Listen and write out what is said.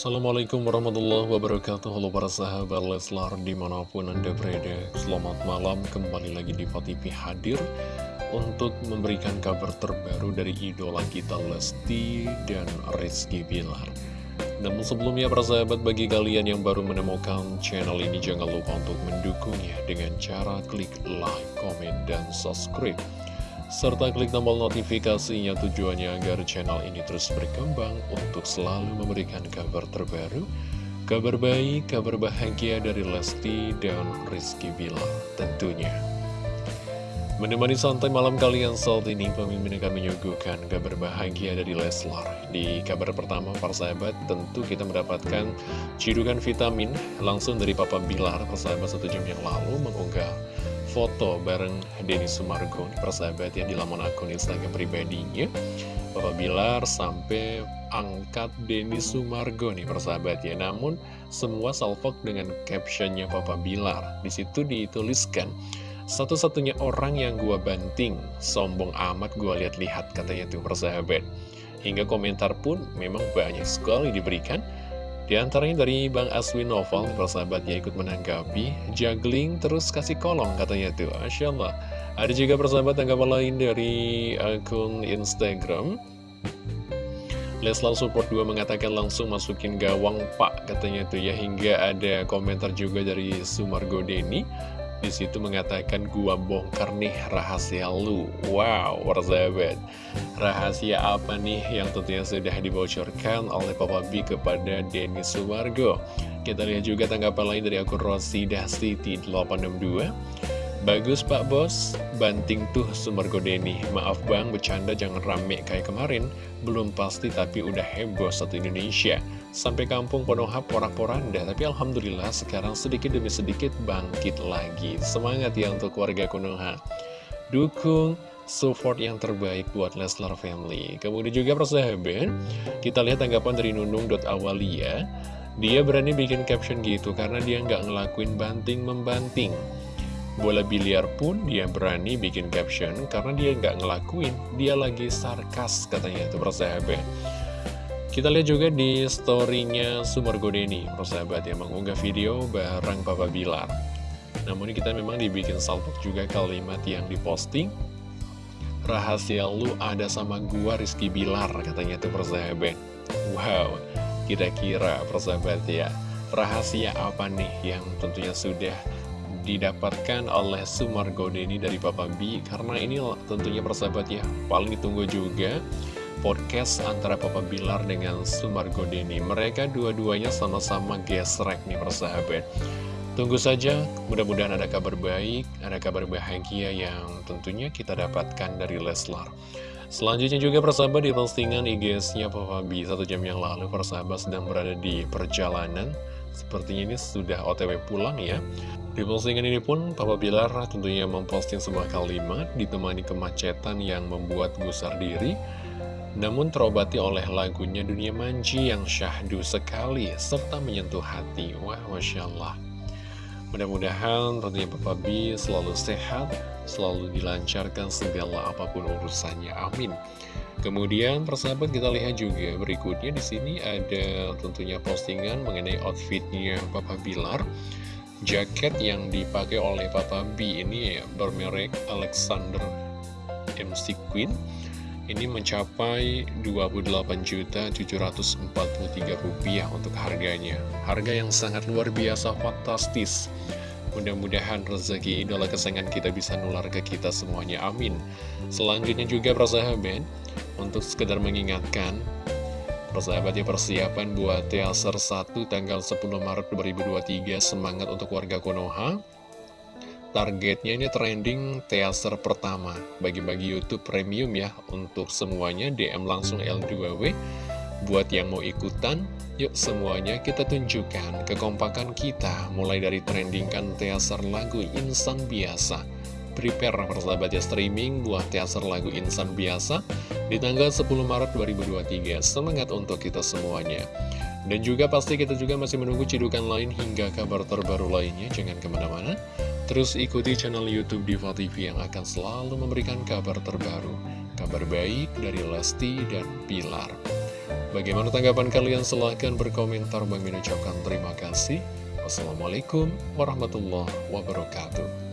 Assalamualaikum warahmatullahi wabarakatuh. Halo para sahabat Leslar di mana pun anda berada Selamat malam. Kembali lagi di TV hadir Untuk memberikan kabar terbaru dari idola kita Lesti dan Rizky Bilar. Namun sebelumnya para sahabat bagi kalian yang baru menemukan channel ini Jangan lupa untuk mendukungnya dengan cara klik like, komen, dan subscribe serta klik tombol notifikasinya tujuannya agar channel ini terus berkembang untuk selalu memberikan kabar terbaru, kabar baik, kabar bahagia dari Lesti dan Rizky Bila tentunya. Menemani santai malam kalian saat ini, pemimpin akan menyuguhkan kabar bahagia dari Leslar. Di kabar pertama, para sahabat, tentu kita mendapatkan cidukan vitamin langsung dari Papa Bilar, persahabat satu jam yang lalu, mengunggah foto bareng Denny Sumargo persahabat yang di laman akun Instagram pribadinya. Bapak Bilar sampai angkat Denny Sumargo nih persahabat ya. Namun semua salvok dengan captionnya Bapak Bilar. Di situ dituliskan satu-satunya orang yang gua banting sombong amat gua lihat-lihat katanya tuh persahabat. Hingga komentar pun memang banyak sekali diberikan di antaranya dari Bang Aswin Novel, persahabatnya ikut menanggapi, juggling terus kasih kolong katanya tuh, Masya Allah. Ada juga persahabat tanggapan lain dari akun Instagram. Leslar Support 2 mengatakan langsung masukin gawang pak katanya tuh ya hingga ada komentar juga dari Sumargo Deni di situ mengatakan gua bongkar nih rahasia lu. Wow, persahabat Rahasia apa nih yang tentunya sudah dibocorkan oleh Papa B kepada Denny Sumargo? Kita lihat juga tanggapan lain dari akun Rosida City 862 Bagus Pak Bos, banting tuh Sumargo Denny. Maaf bang, bercanda jangan rame kayak kemarin. Belum pasti tapi udah heboh satu Indonesia Sampai kampung Konoha porak-poranda Tapi Alhamdulillah sekarang sedikit demi sedikit bangkit lagi. Semangat ya untuk warga Konoha Dukung support yang terbaik buat Leslar Family. Kemudian juga persahabat Kita lihat tanggapan dari Nunung.awalia Dia berani bikin caption gitu Karena dia nggak ngelakuin banting-membanting Bola biliar pun dia berani bikin caption karena dia nggak ngelakuin, dia lagi sarkas katanya itu persahabat. Kita lihat juga di storynya Sumar Godeni, persahabat yang mengunggah video bareng Papa Bilar. Namun kita memang dibikin salpok juga kalimat yang diposting. Rahasia lu ada sama gua Rizky Bilar katanya itu persahabat. Wow, kira-kira persahabat ya. Rahasia apa nih yang tentunya sudah didapatkan oleh Sumargo Deni dari Papa B karena ini tentunya persahabat ya paling ditunggu juga podcast antara Papa Bilar dengan Sumargo Deni. Mereka dua-duanya sama-sama gesrek nih persahabat. Tunggu saja mudah-mudahan ada kabar baik ada kabar bahagia yang tentunya kita dapatkan dari Leslar. Selanjutnya juga persahabat di postingan IG-nya Papa B satu jam yang lalu persahabat sedang berada di perjalanan. Sepertinya ini sudah otw pulang ya. Di postingan ini pun, Papa Bilar tentunya memposting sebuah kalimat ditemani kemacetan yang membuat gusar diri, namun terobati oleh lagunya Dunia Manji yang syahdu sekali, serta menyentuh hati. Wah, Masya Allah. Mudah-mudahan tentunya Papa B selalu sehat, selalu dilancarkan segala apa pun urusannya. Amin. Kemudian persahabat kita lihat juga berikutnya di sini ada tentunya postingan mengenai outfitnya Papa Bilar jaket yang dipakai oleh Papa B ini ya, bermerek Alexander MC Queen ini mencapai Rp28.743 rupiah untuk harganya. Harga yang sangat luar biasa fantastis. Mudah-mudahan rezeki idola kesayangan kita bisa nular ke kita semuanya. Amin. Selanjutnya juga persahabat untuk sekedar mengingatkan Persahabat ya persiapan buat Teaser 1 tanggal 10 Maret 2023 Semangat untuk warga Konoha Targetnya ini trending Teaser pertama Bagi-bagi Youtube Premium ya Untuk semuanya DM langsung L2W Buat yang mau ikutan Yuk semuanya kita tunjukkan kekompakan kita Mulai dari trendingkan Teaser lagu Insan Biasa prepare persahabat ya streaming buat teaser lagu Insan Biasa di tanggal 10 Maret 2023. Semangat untuk kita semuanya. Dan juga pasti kita juga masih menunggu cidukan lain hingga kabar terbaru lainnya. Jangan ke mana-mana. Terus ikuti channel Youtube Diva TV yang akan selalu memberikan kabar terbaru. Kabar baik dari Lesti dan Pilar. Bagaimana tanggapan kalian? Silahkan berkomentar. Bang ucapkan terima kasih. Wassalamualaikum warahmatullahi wabarakatuh.